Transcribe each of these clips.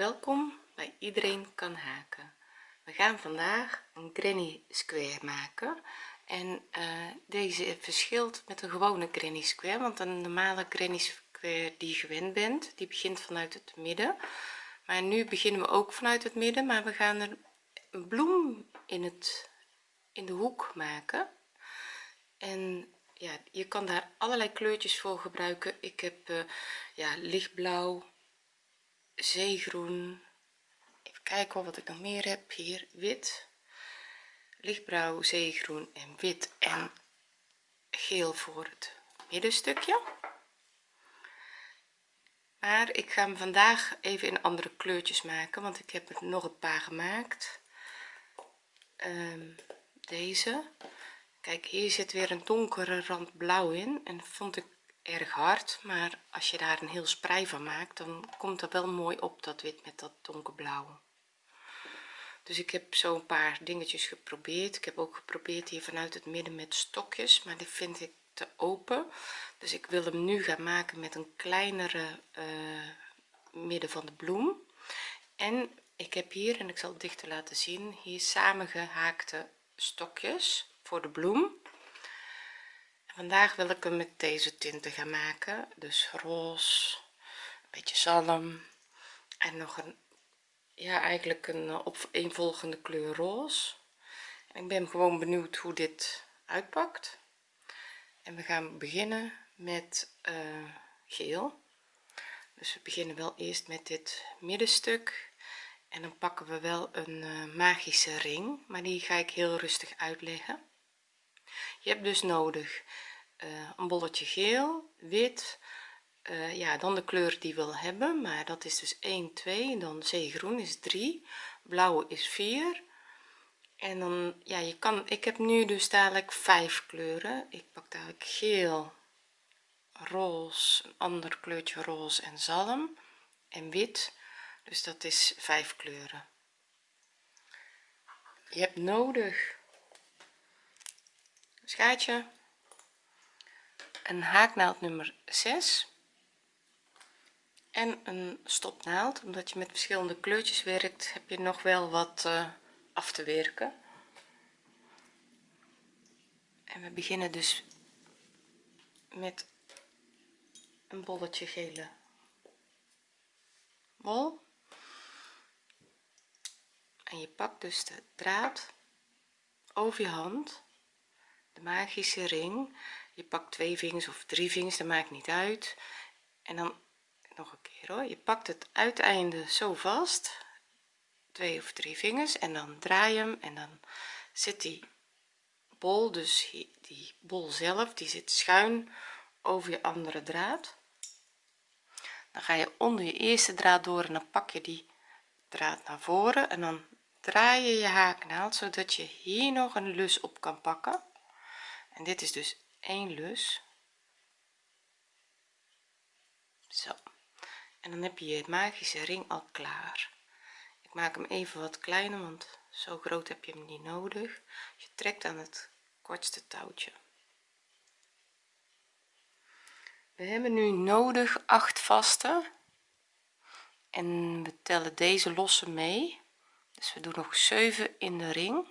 welkom bij iedereen kan haken. We gaan vandaag een granny square maken. En uh, deze verschilt met een gewone granny square want een normale granny square die je gewend bent die begint vanuit het midden. Maar nu beginnen we ook vanuit het midden maar we gaan er een bloem in het in de hoek maken. En ja je kan daar allerlei kleurtjes voor gebruiken. Ik heb uh, ja lichtblauw zeegroen. Even kijken wat ik nog meer heb. Hier wit. Lichtblauw zeegroen en wit. En geel voor het middenstukje. Maar ik ga hem vandaag even in andere kleurtjes maken want ik heb er nog een paar gemaakt. Um, deze. Kijk hier zit weer een donkere rand blauw in en vond ik erg hard maar als je daar een heel sprei van maakt dan komt dat wel mooi op dat wit met dat donkerblauwe. Dus ik heb zo een paar dingetjes geprobeerd. Ik heb ook geprobeerd hier vanuit het midden met stokjes maar die vind ik te open. Dus ik wil hem nu gaan maken met een kleinere uh, midden van de bloem. En ik heb hier en ik zal het dichter laten zien hier samengehaakte stokjes voor de bloem vandaag wil ik hem met deze tinten gaan maken. Dus roze een beetje zalm en nog een ja eigenlijk een uh, opeenvolgende kleur roze. En ik ben gewoon benieuwd hoe dit uitpakt. En we gaan beginnen met uh, geel. Dus we beginnen wel eerst met dit middenstuk. En dan pakken we wel een uh, magische ring maar die ga ik heel rustig uitleggen. Je hebt dus nodig uh, een bolletje geel wit uh, ja dan de kleur die wil hebben maar dat is dus 1 2 dan zeegroen is 3 blauw is 4 en dan ja je kan ik heb nu dus dadelijk vijf kleuren. Ik pak dadelijk geel roze een ander kleurtje roze en zalm en wit. Dus dat is vijf kleuren. Je hebt nodig een schaartje een haaknaald nummer 6 en een stopnaald omdat je met verschillende kleurtjes werkt heb je nog wel wat uh, af te werken. En we beginnen dus met een bolletje gele wol en je pakt dus de draad over je hand de magische ring je pakt twee vingers of drie vingers dat maakt niet uit. En dan nog een keer hoor. Je pakt het uiteinde zo vast. Twee of drie vingers en dan draai je hem en dan zit die bol dus die bol zelf die zit schuin over je andere draad. Dan ga je onder je eerste draad door en dan pak je die draad naar voren en dan draai je je haaknaald zodat je hier nog een lus op kan pakken. En dit is dus één lus. Zo. En dan heb je je magische ring al klaar. Ik maak hem even wat kleiner want zo groot heb je hem niet nodig. Je trekt aan het kortste touwtje. We hebben nu nodig 8 vaste en we tellen deze losse mee. Dus we doen nog 7 in de ring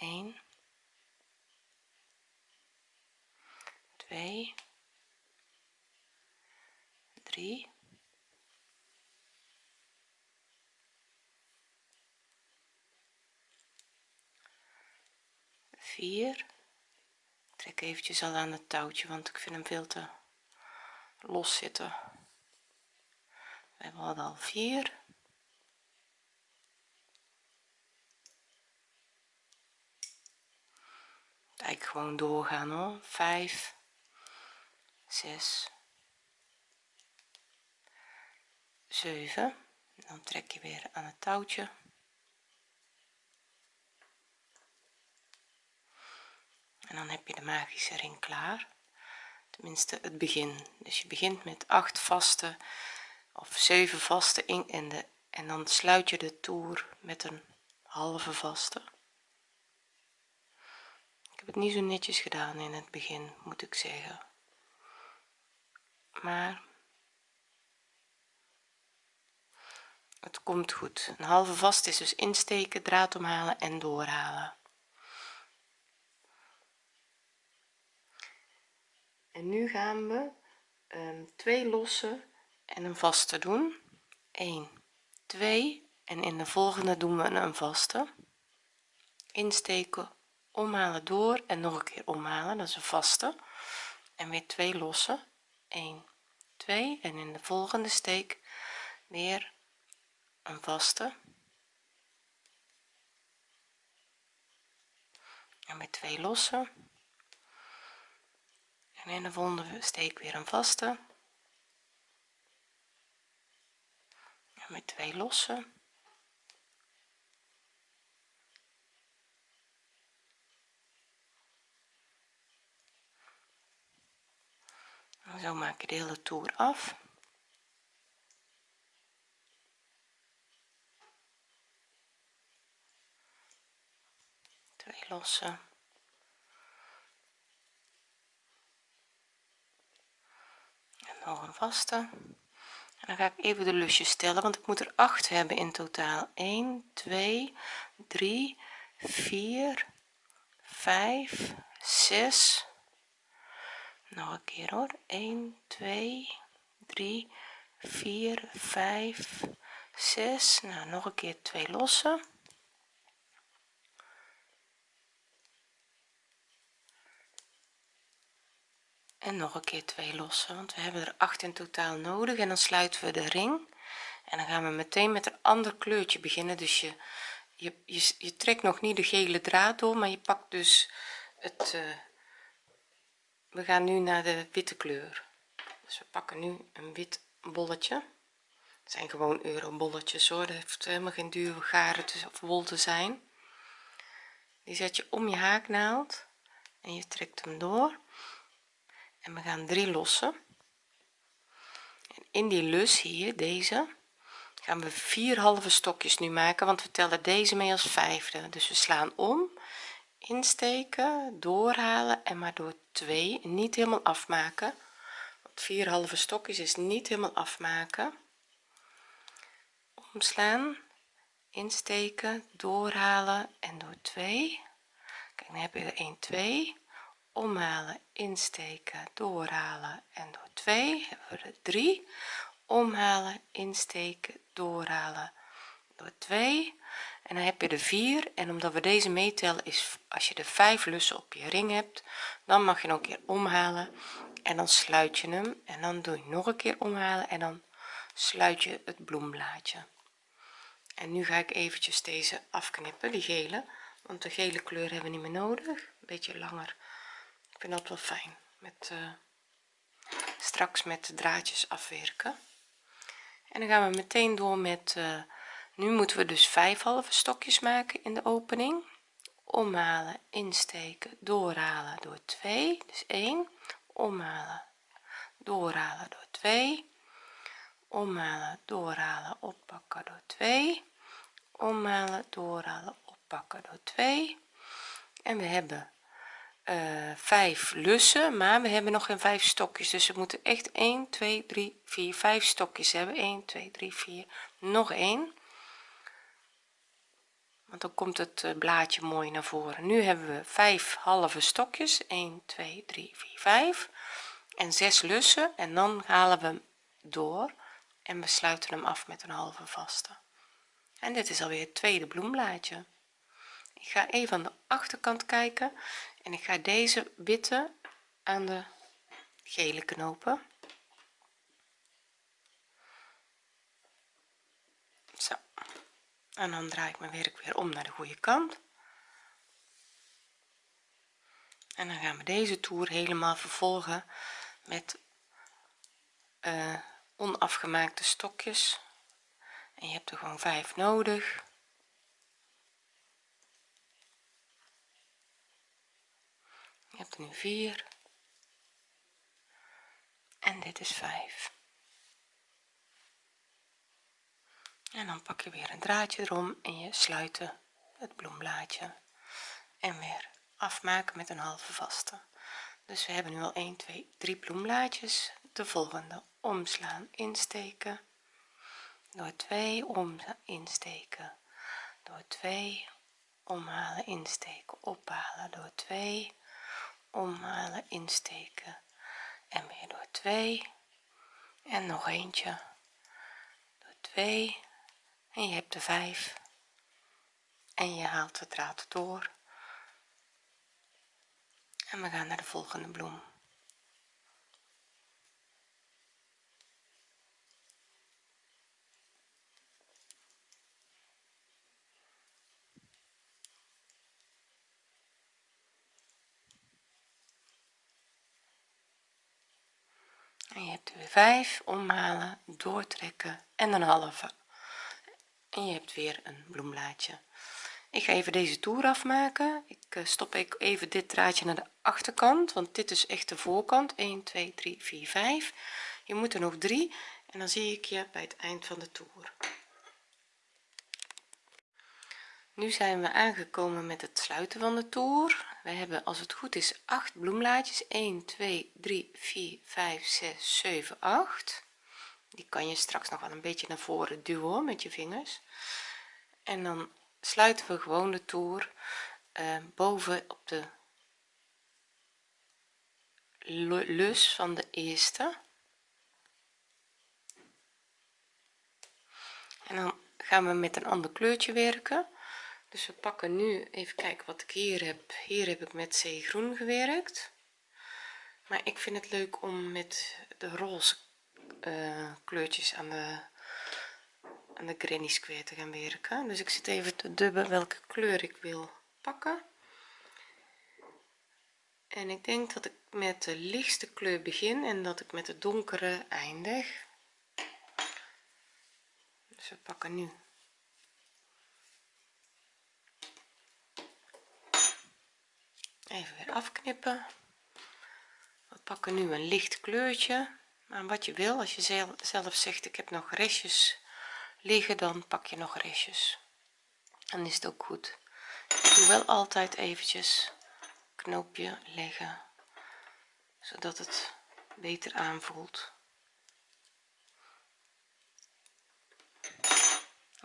1 2 3 4 trek eventjes al aan het touwtje want ik vind hem veel te los zitten. We hebben al 4 eigenlijk gewoon doorgaan hoor. 5 6 7 dan trek je weer aan het touwtje. En dan heb je de magische ring klaar. Tenminste het begin. Dus je begint met 8 vaste of 7 vaste in en de en dan sluit je de toer met een halve vaste. ik heb het niet zo netjes gedaan in het begin moet ik zeggen. Maar het komt goed. Een halve vast is dus insteken draad omhalen en doorhalen. En nu gaan we um, twee lossen en een vaste doen. 1 2 en in de volgende doen we een vaste. Insteken omhalen door en nog een keer omhalen dat is een vaste. En weer twee losse 1 2 en in de volgende steek weer een vaste. En met twee losse en in de volgende steek weer een vaste. En met twee losse zo maak je de hele toer af. Twee losse. En nog een vaste. En dan ga ik even de lusjes tellen want ik moet er 8 hebben in totaal. 1 2 3 4 5 6 nog een keer hoor. 1 2 3 4 5 6 nou nog een keer twee losse en nog een keer twee losse want we hebben er 8 in totaal nodig. En dan sluiten we de ring. En dan gaan we meteen met een ander kleurtje beginnen. Dus je je, je, je trekt nog niet de gele draad door maar je pakt dus het uh, we gaan nu naar de witte kleur. Dus we pakken nu een wit bolletje. Het zijn gewoon eurobolletjes hoor. Dat heeft helemaal geen dure garen of wol te zijn. Die zet je om je haaknaald en je trekt hem door. En we gaan drie lossen. En in die lus hier deze gaan we vier halve stokjes nu maken want we tellen deze mee als vijfde. Dus we slaan om insteken doorhalen en maar door 2 niet helemaal afmaken. Want vier halve stokjes is niet helemaal afmaken. Omslaan insteken doorhalen en door 2 kijk dan heb je er 1 2 omhalen insteken doorhalen en door 2 hebben we er 3 omhalen insteken doorhalen door 2 en dan heb je er 4 en omdat we deze meetellen is als je de 5 lussen op je ring hebt dan mag je nog een keer omhalen. En dan sluit je hem. En dan doe je nog een keer omhalen. En dan sluit je het bloemblaadje. En nu ga ik eventjes deze afknippen die gele. Want de gele kleur hebben we niet meer nodig. Een beetje langer. Ik vind dat wel fijn. Met uh, straks met de draadjes afwerken. En dan gaan we meteen door met uh, nu moeten we dus vijf halve stokjes maken in de opening. Omhalen insteken doorhalen door 2 dus 1 omhalen doorhalen door 2 omhalen doorhalen oppakken door 2 omhalen doorhalen oppakken door 2 en we hebben uh, 5 lussen maar we hebben nog geen 5 stokjes. Dus we moeten echt 1 2 3 4 5 stokjes hebben. 1 2 3 4 nog 1 want dan komt het eh, blaadje mooi naar voren. Nu hebben we 5 halve stokjes. 1 2 3 4 5 en 6 lussen. En dan halen we hem door. En we sluiten hem af met een halve vaste. En dit is alweer het tweede bloemblaadje. Ik ga even aan de achterkant kijken. En ik ga deze witte aan de gele knopen zo en dan draai ik mijn werk weer om naar de goede kant. En dan gaan we deze toer helemaal vervolgen met uh, onafgemaakte stokjes. En je hebt er gewoon vijf nodig. Je hebt er nu vier. En dit is vijf en dan pak je weer een draadje erom en je sluit het bloemblaadje. En weer afmaken met een halve vaste. Dus we hebben nu al 1 2 3 bloemblaadjes. De volgende omslaan insteken. Door 2 om insteken. Door 2 omhalen insteken. Ophalen. Door 2 omhalen insteken. En weer door 2 en nog eentje. Door 2 en je hebt de 5 en je haalt de draad door. En we gaan naar de volgende bloem. En je hebt er weer 5 omhalen doortrekken en een halve en je hebt weer een bloemblaadje ik ga even deze toer afmaken. Ik eh, stop even dit draadje naar de achterkant want dit is echt de voorkant. 1 2 3 4 5 je moet er nog 3 en dan zie ik je bij het eind van de toer. Nu zijn we aangekomen met het sluiten van de toer. We hebben als het goed is 8 bloemblaadjes 1 2 3 4 5 6 7 8 die kan je straks nog wel een beetje naar voren duwen met je vingers. En dan sluiten we gewoon de toer uh, boven op de lus van de eerste. En dan gaan we met een ander kleurtje werken. Dus we pakken nu even kijken wat ik hier heb. Hier heb ik met zeegroen gewerkt. Maar ik vind het leuk om met de roze uh, kleurtjes aan de aan de granny square te gaan werken. Dus ik zit even te dubben welke kleur ik wil pakken. En ik denk dat ik met de lichtste kleur begin en dat ik met de donkere eindig. Dus we pakken nu. Even weer afknippen. We pakken nu een licht kleurtje maar wat je wil. Als je zelf zegt ik heb nog restjes liggen dan pak je nog restjes. Dan is het ook goed. Ik doe wel altijd eventjes knoopje leggen zodat het beter aanvoelt.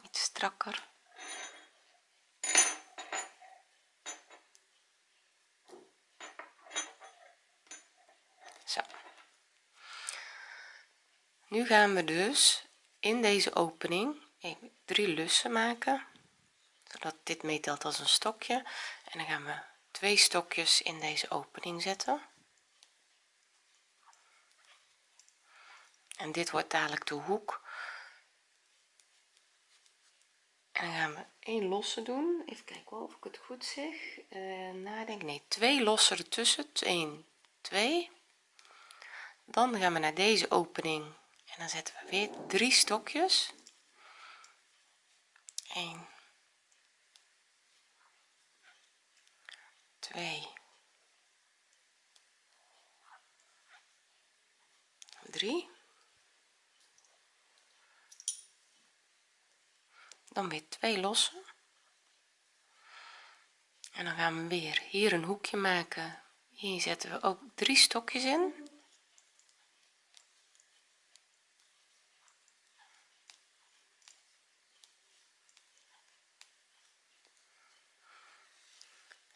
Iets strakker zo nu gaan we dus in deze opening drie lussen maken zodat dit meetelt als een stokje. En dan gaan we twee stokjes in deze opening zetten. En dit wordt dadelijk de hoek. En dan gaan we één losse doen. Even kijken of ik het goed zeg. Uh, nadenk nee twee losse ertussen. 1 2 dan gaan we naar deze opening en dan zetten we weer drie stokjes. 1 2 3 dan weer twee lossen. En dan gaan we weer hier een hoekje maken. Hier zetten we ook drie stokjes in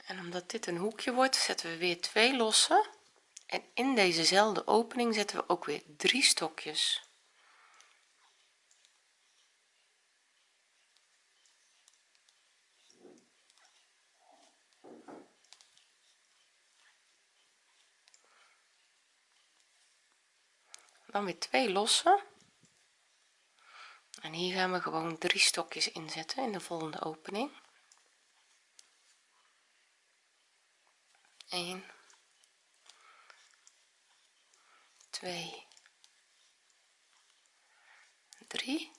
en omdat dit een hoekje wordt zetten we weer twee losse. En in dezezelfde opening zetten we ook weer drie stokjes. Dan weer twee losse en hier gaan we gewoon drie stokjes inzetten in de volgende opening 1 2 3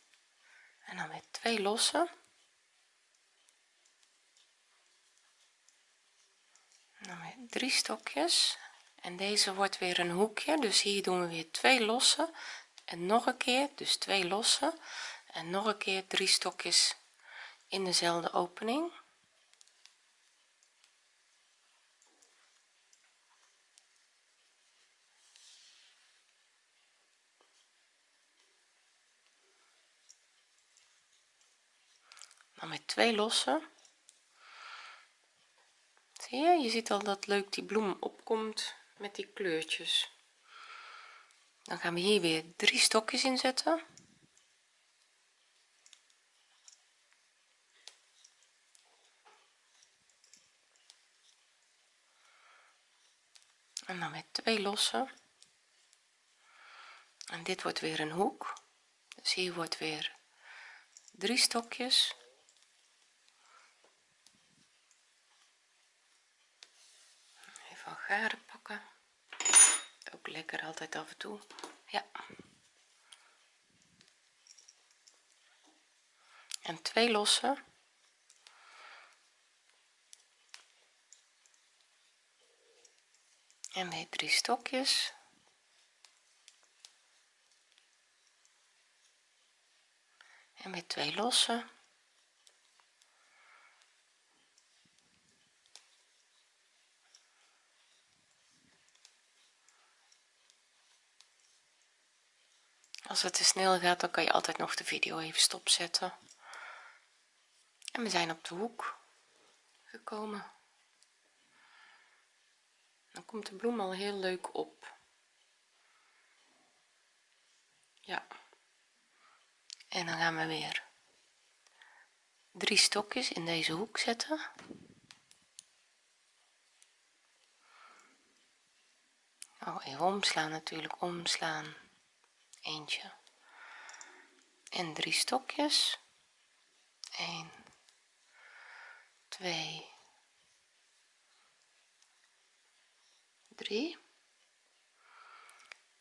en dan weer twee lossen dan weer drie stokjes. En deze wordt weer een hoekje. Dus hier doen we weer twee lossen en nog een keer dus twee lossen en nog een keer drie stokjes in dezelfde opening dan met twee lossen. Zie je je ziet al dat leuk die bloem opkomt met die kleurtjes. Dan gaan we hier weer drie stokjes inzetten en dan met twee lossen. En dit wordt weer een hoek. Dus hier wordt weer drie stokjes even garen pakken. Ook lekker altijd af en toe. Ja. En twee lossen en weer drie stokjes. En weer twee losse als het te snel gaat dan kan je altijd nog de video even stopzetten. En we zijn op de hoek gekomen. Dan komt de bloem al heel leuk op. Ja. En dan gaan we weer drie stokjes in deze hoek zetten. Oh even omslaan natuurlijk omslaan eentje. En drie stokjes. 1 2 3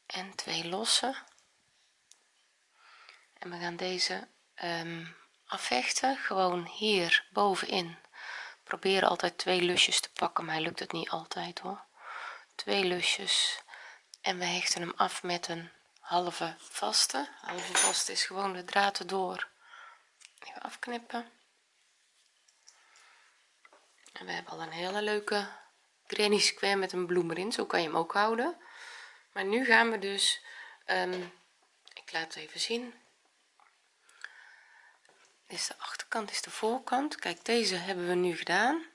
en twee losse. En we gaan deze um, afvechten. Gewoon hier bovenin. Probeer altijd twee lusjes te pakken maar lukt het niet altijd hoor. Twee lusjes. En we hechten hem af met een halve vaste. Halve vaste is gewoon de draad erdoor even afknippen. En we hebben al een hele leuke granny square met een bloem erin. Zo kan je hem ook houden. Maar nu gaan we dus um, ik laat het even zien. Is de achterkant is de voorkant. Kijk deze hebben we nu gedaan.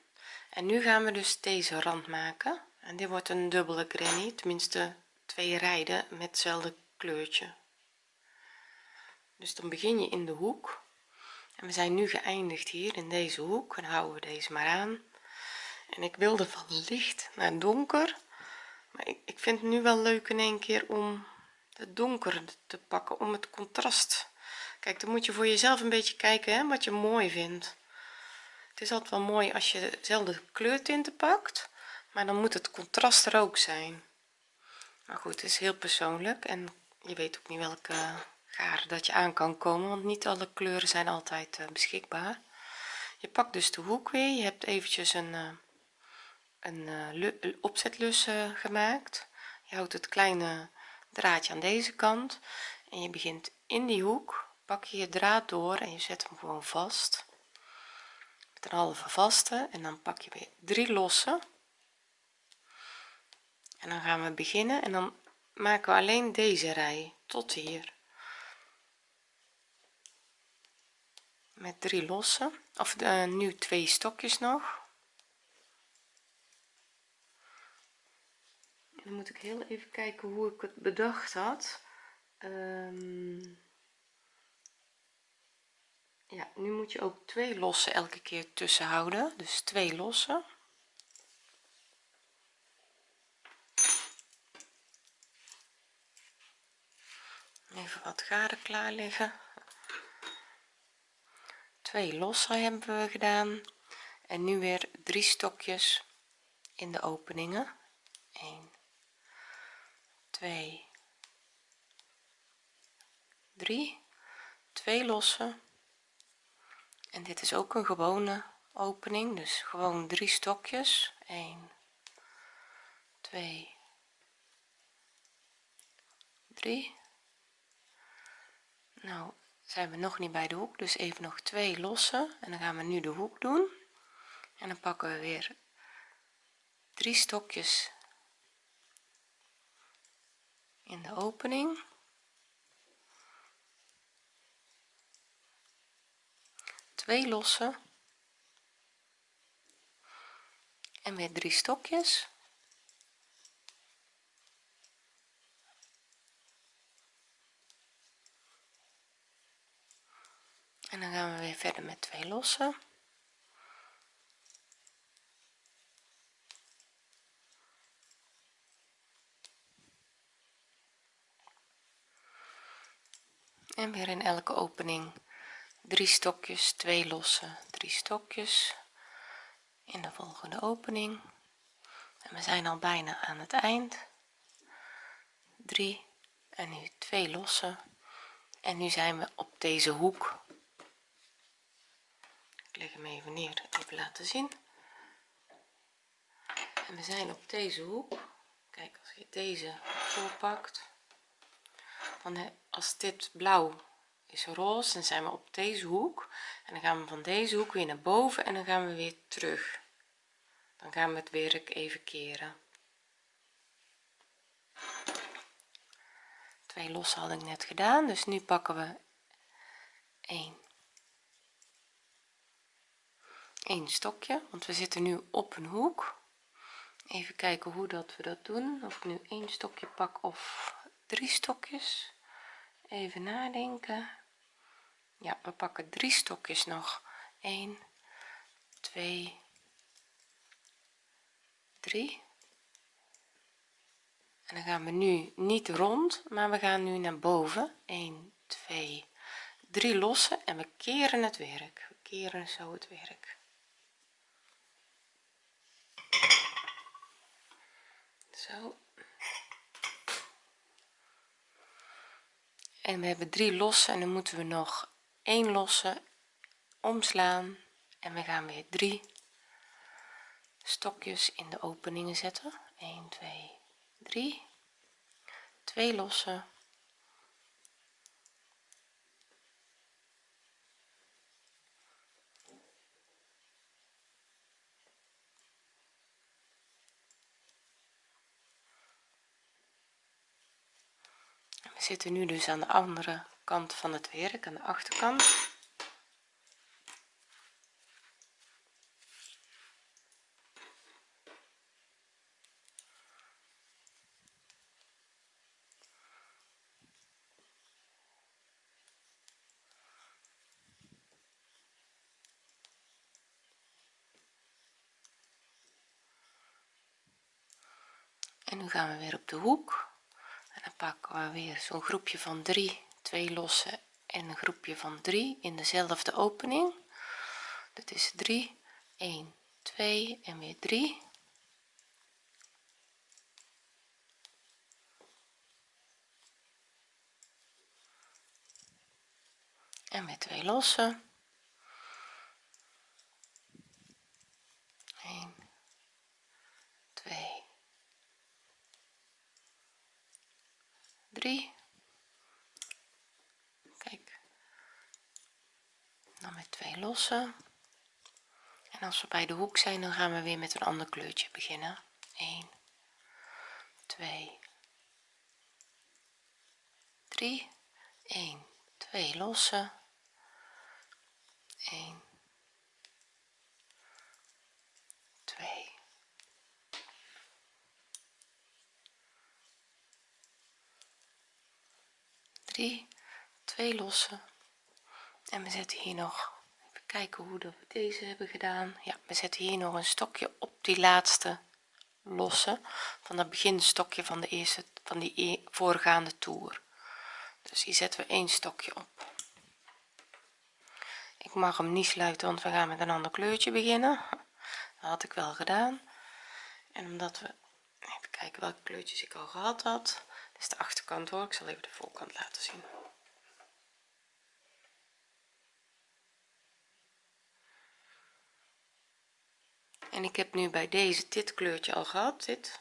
En nu gaan we dus deze rand maken. En dit wordt een dubbele granny. Tenminste twee rijden met hetzelfde kleurtje. Dus dan begin je in de hoek. En we zijn nu geëindigd hier in deze hoek. En houden we deze maar aan. En ik wilde van licht naar donker. Maar ik, ik vind het nu wel leuk in een keer om het donker te pakken om het contrast. Kijk dan moet je voor jezelf een beetje kijken hè, wat je mooi vindt. Het is altijd wel mooi als je dezelfde kleurtinten pakt maar dan moet het contrast er ook zijn. Maar goed het is heel persoonlijk en je weet ook niet welke garen dat je aan kan komen want niet alle kleuren zijn altijd uh, beschikbaar. Je pakt dus de hoek weer. Je hebt eventjes een uh, een uh, opzetlus gemaakt. Je houdt het kleine draadje aan deze kant en je begint in die hoek pak je je draad door en je zet hem gewoon vast. Met een halve vaste en dan pak je weer drie losse. En dan gaan we beginnen en dan maken we alleen deze rij tot hier. Met drie losse of uh, nu twee stokjes nog. Dan moet ik heel even kijken hoe ik het bedacht had. Um, ja nu moet je ook twee losse elke keer tussen houden dus twee losse even wat garen klaar liggen twee losse hebben we gedaan. En nu weer drie stokjes in de openingen. 1 2 3 twee losse en dit is ook een gewone opening dus gewoon drie stokjes. 1 2 3 nou zijn we nog niet bij de hoek dus even nog twee lossen. En dan gaan we nu de hoek doen. En dan pakken we weer drie stokjes in de opening. Twee lossen. En weer drie stokjes en dan gaan we weer verder met twee lossen. En weer in elke opening drie stokjes twee losse drie stokjes. In de volgende opening. En we zijn al bijna aan het eind. 3 en nu twee losse en nu zijn we op deze hoek ik leg hem even neer even laten zien. En we zijn op deze hoek. Kijk als je deze voorpakt dan als dit blauw is roze dan zijn we op deze hoek. En dan gaan we van deze hoek weer naar boven en dan gaan we weer terug. Dan gaan we het werk even keren. Twee losse had ik net gedaan dus nu pakken we 1 een stokje want we zitten nu op een hoek. Even kijken hoe dat we dat doen. Of ik nu één stokje pak of drie stokjes. Even nadenken. Ja we pakken drie stokjes nog. 1 2 3 en dan gaan we nu niet rond maar we gaan nu naar boven. 1 2 3 lossen en we keren het werk. We keren zo het werk zo. En we hebben drie losse en dan moeten we nog één losse omslaan. En we gaan weer drie stokjes in de openingen zetten. 1 2 3 2 losse we zitten nu dus aan de andere kant van het werk aan de achterkant. En nu gaan we weer op de hoek we weer zo'n groepje van 3 twee losse en een groepje van 3 in dezelfde opening. Dat is 3 1 2 en weer 3 en weer twee losse 1 2 3 kijk. Dan met twee losse en als we bij de hoek zijn dan gaan we weer met een ander kleurtje beginnen. 1 2 3 1 2 losse 1 2 3 2 losse en we zetten hier nog even kijken hoe dat we deze hebben gedaan. Ja we zetten hier nog een stokje op die laatste losse van het beginstokje van de eerste van die e-, voorgaande toer. Dus hier zetten we één stokje op. Ik mag hem niet sluiten want we gaan met een ander kleurtje beginnen. Dat had ik wel gedaan. En omdat we even kijken welke kleurtjes ik al gehad had is de achterkant hoor ik zal even de voorkant laten zien. En ik heb nu bij deze dit kleurtje al gehad dit.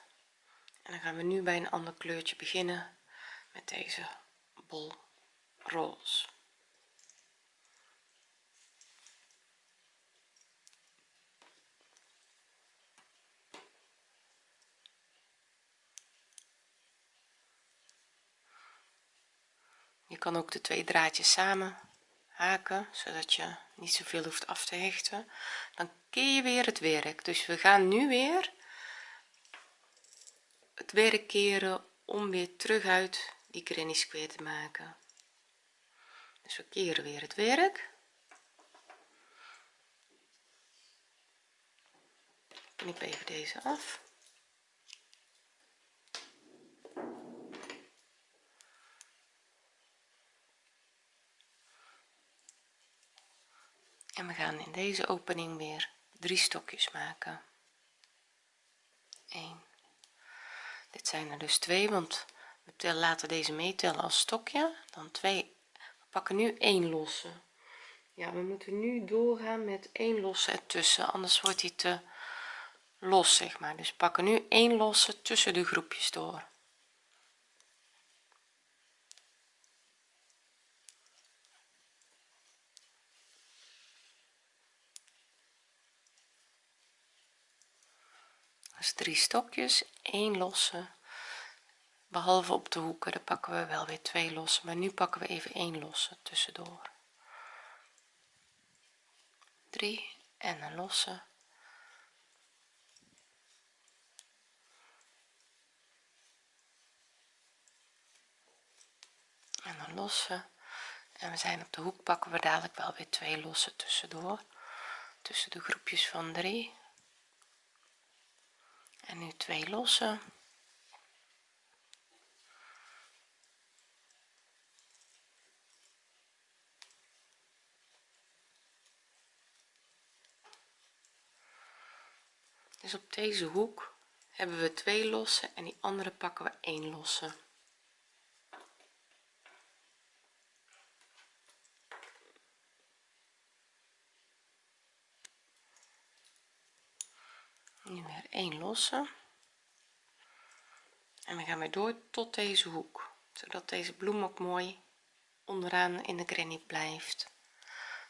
En dan gaan we nu bij een ander kleurtje beginnen met deze bol roze kan ook de twee draadjes samen haken zodat je niet zoveel hoeft af te hechten. Dan keer je weer het werk. Dus we gaan nu weer het werk keren om weer terug uit die granny square te maken. Dus we keren weer het werk. Knip even deze af we gaan in deze opening weer drie stokjes maken. 1 dit zijn er dus twee want we laten deze meetellen als stokje. Dan 2 we pakken nu 1 losse. Ja we moeten nu doorgaan met 1 losse ertussen anders wordt hij te los zeg maar. Dus pakken nu 1 losse tussen de groepjes door dus drie stokjes 1 losse. Behalve op de hoeken daar pakken we wel weer twee losse maar nu pakken we even 1 losse tussendoor. 3 en een losse. En een losse. En we zijn op de hoek pakken we dadelijk wel weer twee losse tussendoor. Tussen de groepjes van 3 en nu twee losse dus op deze hoek hebben we twee losse en die andere pakken we één losse nu weer één losse. En we gaan weer door tot deze hoek zodat deze bloem ook mooi onderaan in de granny blijft.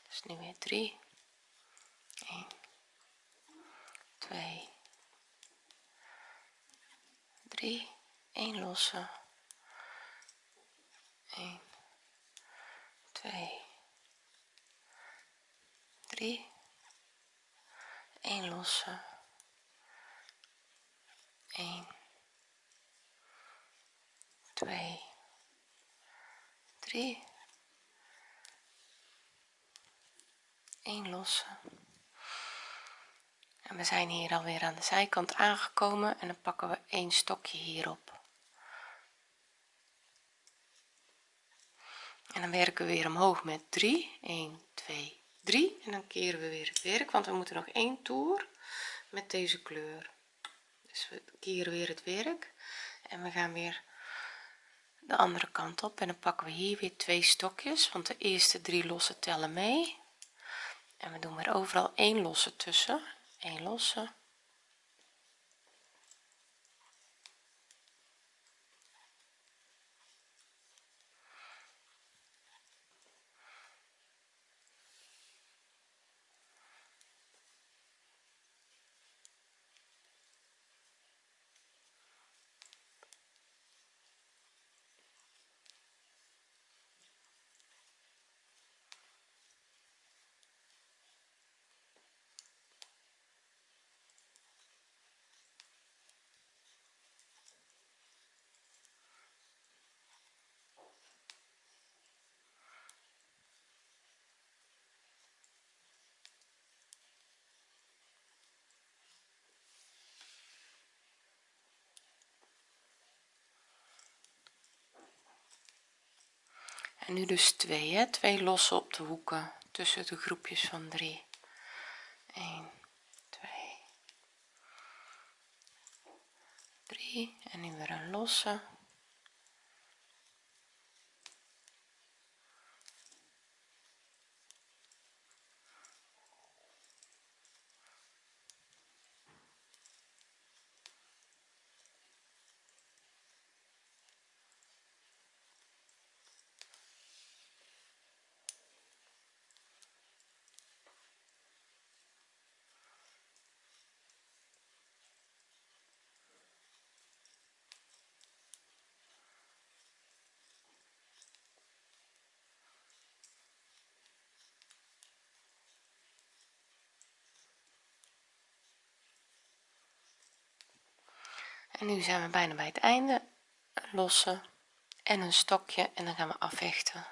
Dus nu weer 3 1 2 3 1 losse. 1 2 3 1 losse 1 2 3 1 losse. En we zijn hier alweer aan de zijkant aangekomen en dan pakken we een stokje hierop. En dan werken we weer omhoog met 3 1 2 3 en dan keren we weer het werk want we moeten nog één toer met deze kleur dus we keren weer het werk en we gaan weer de andere kant op. En dan pakken we hier weer twee stokjes want de eerste drie losse tellen mee. En we doen weer overal één losse tussen. Één losse nu dus twee hè? twee losse op de hoeken tussen de groepjes van 3 1 2 3 en nu weer een losse en nu zijn we bijna bij het einde. Lossen en een stokje en dan gaan we afhechten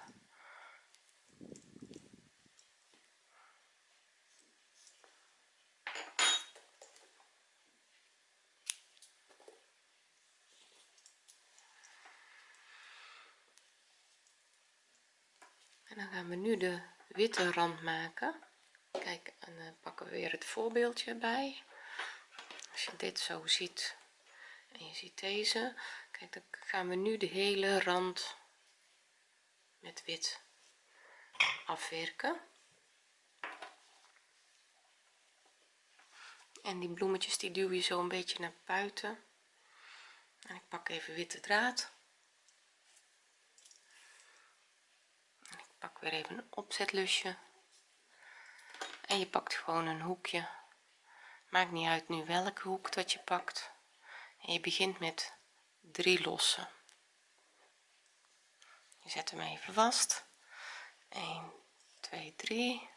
en dan gaan we nu de witte rand maken. Kijk en dan pakken we weer het voorbeeldje bij. Als je dit zo ziet en je ziet deze. Kijk dan gaan we nu de hele rand met wit afwerken. En die bloemetjes die duw je zo een beetje naar buiten. En ik pak even witte draad. En ik pak weer even een opzetlusje en je pakt gewoon een hoekje. Maakt niet uit nu welke hoek dat je pakt je begint met drie lossen. Je zet hem even vast. 1 2 3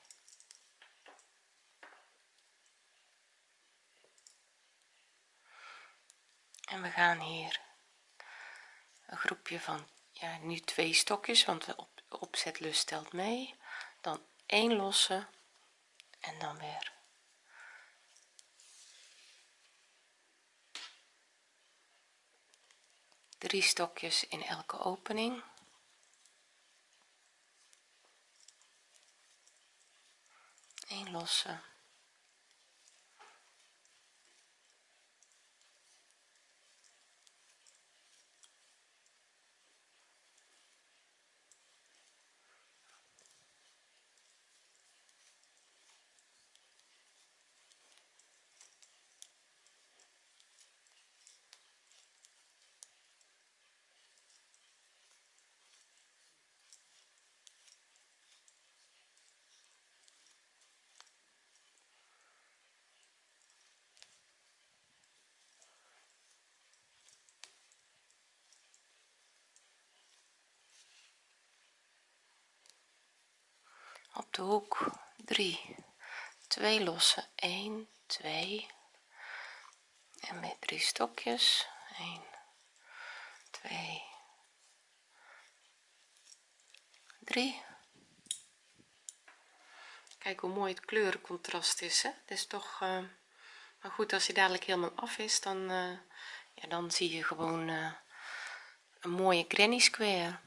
en we gaan hier een groepje van ja nu twee stokjes want de op, opzetlus stelt mee. Dan één losse en dan weer drie stokjes in elke opening. Een losse hoek. 3 2 losse. 1 2 en met drie stokjes. 1 2 3 kijk hoe mooi het kleurencontrast is hè? het is toch uh, maar goed als hij dadelijk helemaal af is dan uh, ja dan zie je gewoon uh, een mooie granny square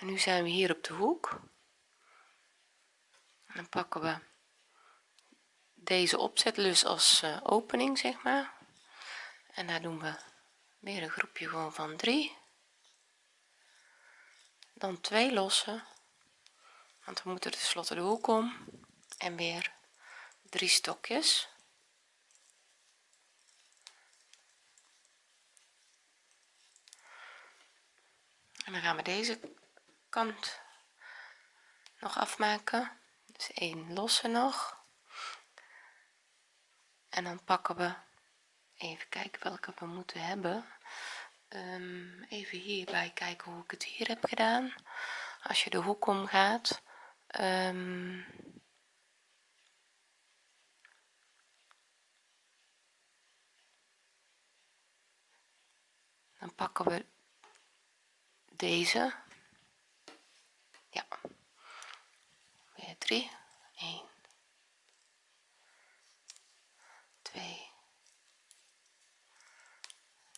en nu zijn we hier op de hoek. Dan pakken we deze opzetlus als uh, opening zeg maar. En daar doen we weer een groepje gewoon van 3 dan twee lossen want we moeten tenslotte de hoek om. En weer drie stokjes. En dan gaan we deze kant nog afmaken. Dus één losse nog. En dan pakken we even kijken welke we moeten hebben. Um, even hierbij kijken hoe ik het hier heb gedaan. Als je de hoek omgaat um, dan pakken we deze ja. Weer 3 1 2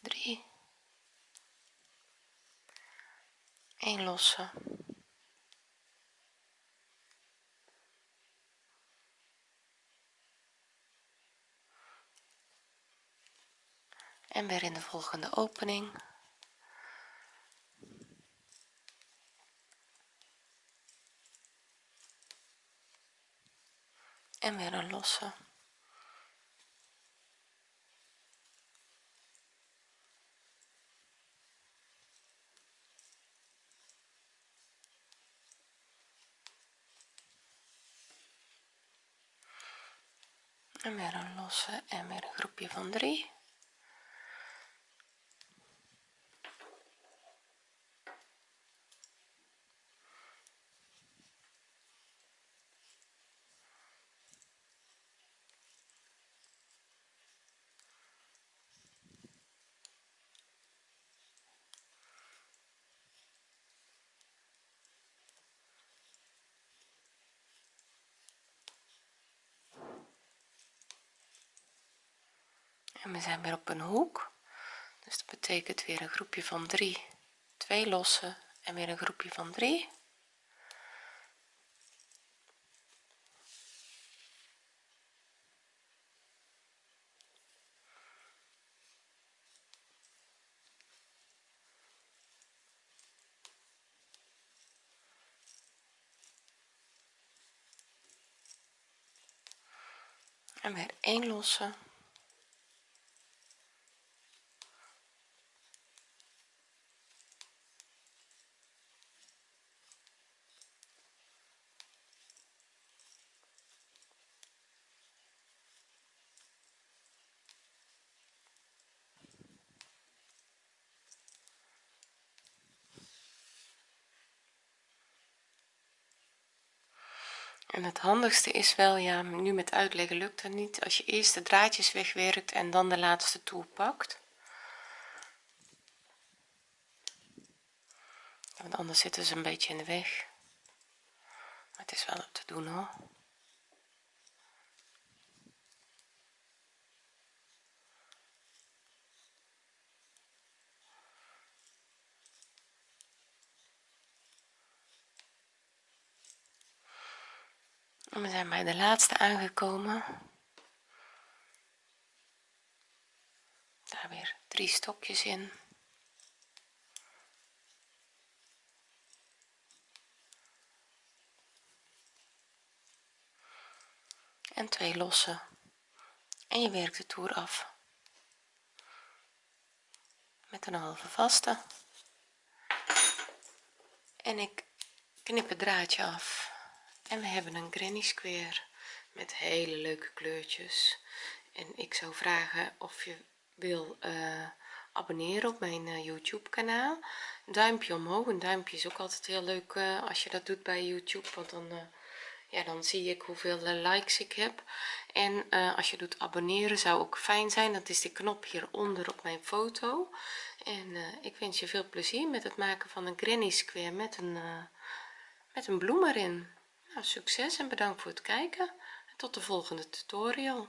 3 1 lossen. En weer in de volgende opening. En weer een losse en weer een losse en weer een groepje van drie en we zijn weer op een hoek. Dus dat betekent weer een groepje van 3 twee losse en weer een groepje van 3 en weer één losse en het handigste is wel ja nu met uitleggen lukt dat niet. Als je eerst de draadjes wegwerkt en dan de laatste toer pakt. Want anders zitten ze een beetje in de weg. Het is wel te doen hoor we zijn bij de laatste aangekomen. Daar weer drie stokjes in. En twee losse. En je werkt de toer af. Met een halve vaste. En ik knip het draadje af en we hebben een granny square met hele leuke kleurtjes. En ik zou vragen of je wil uh, abonneren op mijn uh, youtube kanaal. Duimpje omhoog. Een duimpje is ook altijd heel leuk uh, als je dat doet bij youtube want dan ja dan zie ik hoeveel likes ik heb. En als je doet abonneren zou ook fijn zijn. Dat is de knop hieronder op mijn foto. En ik wens je veel plezier met het maken van een granny square met een met een bloem erin nou, succes en bedankt voor het kijken. En tot de volgende tutorial